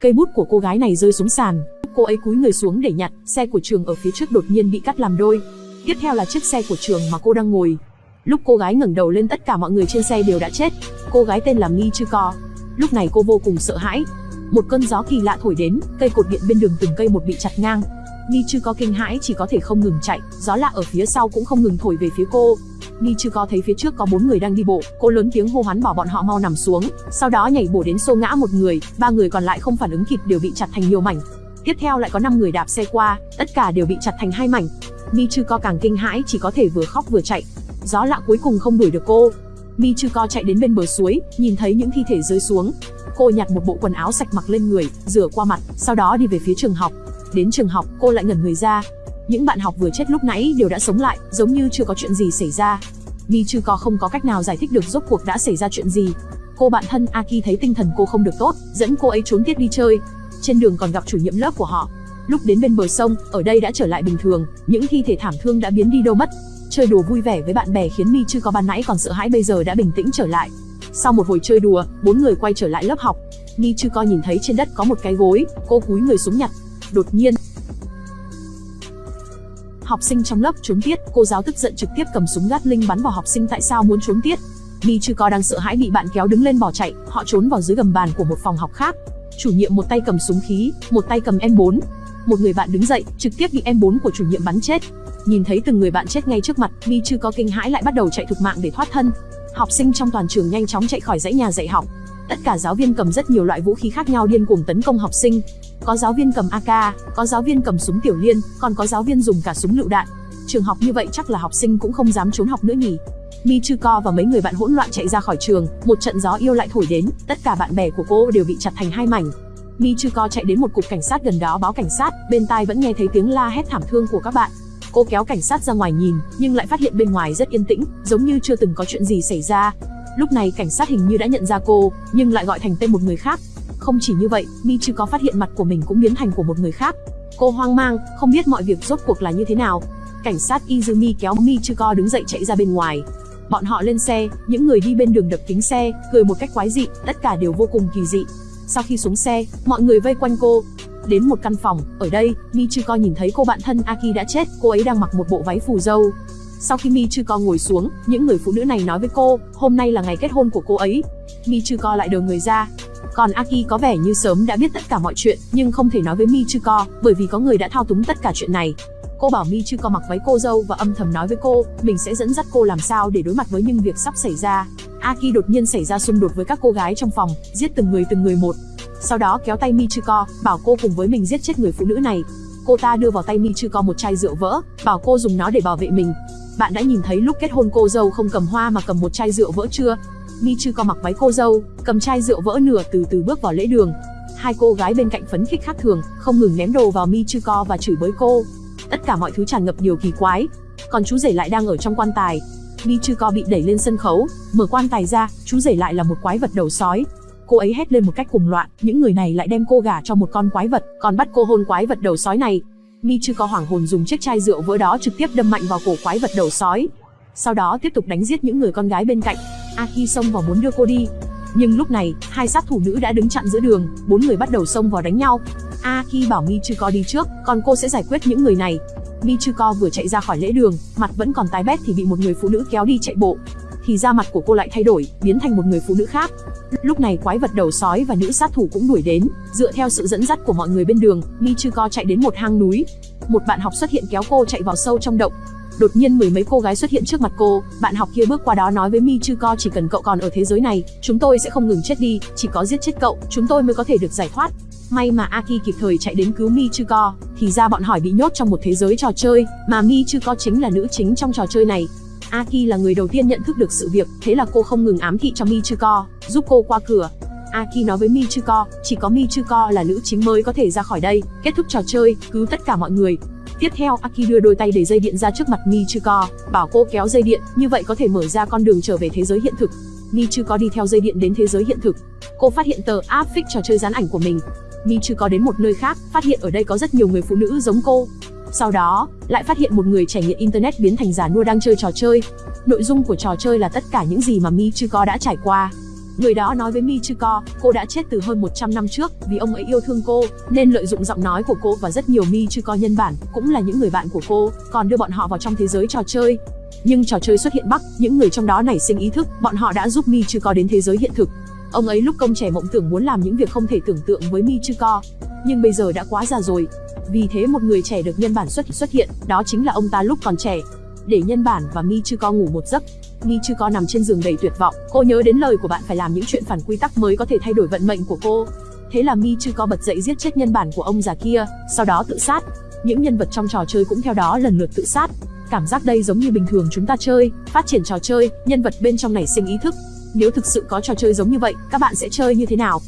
Cây bút của cô gái này rơi xuống sàn, cô ấy cúi người xuống để nhặt, xe của trường ở phía trước đột nhiên bị cắt làm đôi. Tiếp theo là chiếc xe của trường mà cô đang ngồi. Lúc cô gái ngẩng đầu lên tất cả mọi người trên xe đều đã chết. Cô gái tên là Mi Co. Lúc này cô vô cùng sợ hãi. Một cơn gió kỳ lạ thổi đến, cây cột điện bên đường từng cây một bị chặt ngang. Mi Co kinh hãi chỉ có thể không ngừng chạy, gió lạ ở phía sau cũng không ngừng thổi về phía cô. Michiko thấy phía trước có bốn người đang đi bộ, cô lớn tiếng hô hoán bảo bọn họ mau nằm xuống, sau đó nhảy bổ đến xô ngã một người, ba người còn lại không phản ứng kịp đều bị chặt thành nhiều mảnh. Tiếp theo lại có 5 người đạp xe qua, tất cả đều bị chặt thành hai mảnh. Michiko càng kinh hãi chỉ có thể vừa khóc vừa chạy. Gió lạ cuối cùng không đuổi được cô. Michiko chạy đến bên bờ suối, nhìn thấy những thi thể rơi xuống. Cô nhặt một bộ quần áo sạch mặc lên người, rửa qua mặt, sau đó đi về phía trường học. Đến trường học, cô lại ngẩn người ra. Những bạn học vừa chết lúc nãy đều đã sống lại, giống như chưa có chuyện gì xảy ra. Mi có không có cách nào giải thích được rốt cuộc đã xảy ra chuyện gì. Cô bạn thân Aki thấy tinh thần cô không được tốt, dẫn cô ấy trốn tiết đi chơi. Trên đường còn gặp chủ nhiệm lớp của họ. Lúc đến bên bờ sông, ở đây đã trở lại bình thường, những thi thể thảm thương đã biến đi đâu mất. Chơi đùa vui vẻ với bạn bè khiến Mi chưa có ban nãy còn sợ hãi bây giờ đã bình tĩnh trở lại. Sau một hồi chơi đùa, bốn người quay trở lại lớp học. Mi chưa co nhìn thấy trên đất có một cái gối, cô cúi người xuống nhặt. Đột nhiên, học sinh trong lớp trốn tiết, cô giáo tức giận trực tiếp cầm súng gát linh bắn vào học sinh tại sao muốn trốn tiết. Mi chưa co đang sợ hãi bị bạn kéo đứng lên bỏ chạy, họ trốn vào dưới gầm bàn của một phòng học khác. Chủ nhiệm một tay cầm súng khí, một tay cầm M4. Một người bạn đứng dậy, trực tiếp bị M4 của chủ nhiệm bắn chết. Nhìn thấy từng người bạn chết ngay trước mặt, Mi chưa có kinh hãi lại bắt đầu chạy thục mạng để thoát thân. Học sinh trong toàn trường nhanh chóng chạy khỏi dãy nhà dạy học. Tất cả giáo viên cầm rất nhiều loại vũ khí khác nhau điên cuồng tấn công học sinh. Có giáo viên cầm AK, có giáo viên cầm súng tiểu liên, còn có giáo viên dùng cả súng lựu đạn. Trường học như vậy chắc là học sinh cũng không dám trốn học nữa nhỉ. Mi Chư Co và mấy người bạn hỗn loạn chạy ra khỏi trường, một trận gió yêu lại thổi đến, tất cả bạn bè của cô đều bị chặt thành hai mảnh. Mi Chư Co chạy đến một cục cảnh sát gần đó báo cảnh sát, bên tai vẫn nghe thấy tiếng la hét thảm thương của các bạn. Cô kéo cảnh sát ra ngoài nhìn, nhưng lại phát hiện bên ngoài rất yên tĩnh, giống như chưa từng có chuyện gì xảy ra. Lúc này cảnh sát hình như đã nhận ra cô, nhưng lại gọi thành tên một người khác. Không chỉ như vậy, Mi chưa có phát hiện mặt của mình cũng biến thành của một người khác. Cô hoang mang, không biết mọi việc rốt cuộc là như thế nào. Cảnh sát Izumi kéo Mi chưa Co đứng dậy chạy ra bên ngoài. Bọn họ lên xe, những người đi bên đường đập kính xe, cười một cách quái dị, tất cả đều vô cùng kỳ dị. Sau khi xuống xe, mọi người vây quanh cô. Đến một căn phòng, ở đây, mi chưa co nhìn thấy cô bạn thân Aki đã chết, cô ấy đang mặc một bộ váy phù dâu. Sau khi Michuko ngồi xuống, những người phụ nữ này nói với cô, hôm nay là ngày kết hôn của cô ấy. Michuko lại đờ người ra. Còn Aki có vẻ như sớm đã biết tất cả mọi chuyện, nhưng không thể nói với Michuko, bởi vì có người đã thao túng tất cả chuyện này. Cô bảo Mi Chư co mặc váy cô dâu và âm thầm nói với cô, mình sẽ dẫn dắt cô làm sao để đối mặt với những việc sắp xảy ra. Aki đột nhiên xảy ra xung đột với các cô gái trong phòng, giết từng người từng người một. Sau đó kéo tay Mi Chư co, bảo cô cùng với mình giết chết người phụ nữ này. Cô ta đưa vào tay Mi Chư co một chai rượu vỡ, bảo cô dùng nó để bảo vệ mình. Bạn đã nhìn thấy lúc kết hôn cô dâu không cầm hoa mà cầm một chai rượu vỡ chưa? Mi Chư co mặc váy cô dâu, cầm chai rượu vỡ nửa từ từ bước vào lễ đường. Hai cô gái bên cạnh phấn khích khác thường, không ngừng ném đồ vào Mi Chư co và chửi bới cô tất cả mọi thứ tràn ngập điều kỳ quái. Còn chú rể lại đang ở trong quan tài. Mi Chư Co bị đẩy lên sân khấu, mở quan tài ra, chú rể lại là một quái vật đầu sói. Cô ấy hét lên một cách cuồng loạn, những người này lại đem cô gả cho một con quái vật, còn bắt cô hôn quái vật đầu sói này. Mi chưa có hoảng hồn dùng chiếc chai rượu vỡ đó trực tiếp đâm mạnh vào cổ quái vật đầu sói. Sau đó tiếp tục đánh giết những người con gái bên cạnh. Aki xông vào muốn đưa cô đi, nhưng lúc này, hai sát thủ nữ đã đứng chặn giữa đường, bốn người bắt đầu xông vào đánh nhau. Aki bảo Mi chưa có đi trước, còn cô sẽ giải quyết những người này. Michuko vừa chạy ra khỏi lễ đường, mặt vẫn còn tái bét thì bị một người phụ nữ kéo đi chạy bộ. Thì da mặt của cô lại thay đổi, biến thành một người phụ nữ khác. Lúc này quái vật đầu sói và nữ sát thủ cũng đuổi đến, dựa theo sự dẫn dắt của mọi người bên đường, Michiko chạy đến một hang núi. Một bạn học xuất hiện kéo cô chạy vào sâu trong động, Đột nhiên mười mấy cô gái xuất hiện trước mặt cô, bạn học kia bước qua đó nói với Mi Co chỉ cần cậu còn ở thế giới này, chúng tôi sẽ không ngừng chết đi, chỉ có giết chết cậu, chúng tôi mới có thể được giải thoát. May mà Aki kịp thời chạy đến cứu Mi Co, thì ra bọn hỏi bị nhốt trong một thế giới trò chơi, mà Mi Co chính là nữ chính trong trò chơi này. Aki là người đầu tiên nhận thức được sự việc, thế là cô không ngừng ám thị cho Mi Chư Co, giúp cô qua cửa. Aki nói với Mi Chư Co, chỉ có Mi Chư Co là nữ chính mới có thể ra khỏi đây, kết thúc trò chơi, cứu tất cả mọi người. Tiếp theo, Aki đưa đôi tay để dây điện ra trước mặt Michiko, bảo cô kéo dây điện, như vậy có thể mở ra con đường trở về thế giới hiện thực. Michiko đi theo dây điện đến thế giới hiện thực. Cô phát hiện tờ áp phích trò chơi dán ảnh của mình. Mi chưa có đến một nơi khác, phát hiện ở đây có rất nhiều người phụ nữ giống cô. Sau đó, lại phát hiện một người trải nghiệm internet biến thành giả nua đang chơi trò chơi. Nội dung của trò chơi là tất cả những gì mà Mi chưa có đã trải qua. Người đó nói với Mi Michiko, cô đã chết từ hơn 100 năm trước, vì ông ấy yêu thương cô, nên lợi dụng giọng nói của cô và rất nhiều Mi Michiko nhân bản, cũng là những người bạn của cô, còn đưa bọn họ vào trong thế giới trò chơi. Nhưng trò chơi xuất hiện Bắc, những người trong đó nảy sinh ý thức, bọn họ đã giúp Mi Michiko đến thế giới hiện thực. Ông ấy lúc công trẻ mộng tưởng muốn làm những việc không thể tưởng tượng với Michiko, nhưng bây giờ đã quá già rồi. Vì thế một người trẻ được nhân bản xuất xuất hiện, đó chính là ông ta lúc còn trẻ. Để nhân bản và Michiko ngủ một giấc, Michiko nằm trên giường đầy tuyệt vọng, cô nhớ đến lời của bạn phải làm những chuyện phản quy tắc mới có thể thay đổi vận mệnh của cô. Thế là Michiko bật dậy giết chết nhân bản của ông già kia, sau đó tự sát. Những nhân vật trong trò chơi cũng theo đó lần lượt tự sát. Cảm giác đây giống như bình thường chúng ta chơi, phát triển trò chơi, nhân vật bên trong nảy sinh ý thức. Nếu thực sự có trò chơi giống như vậy, các bạn sẽ chơi như thế nào?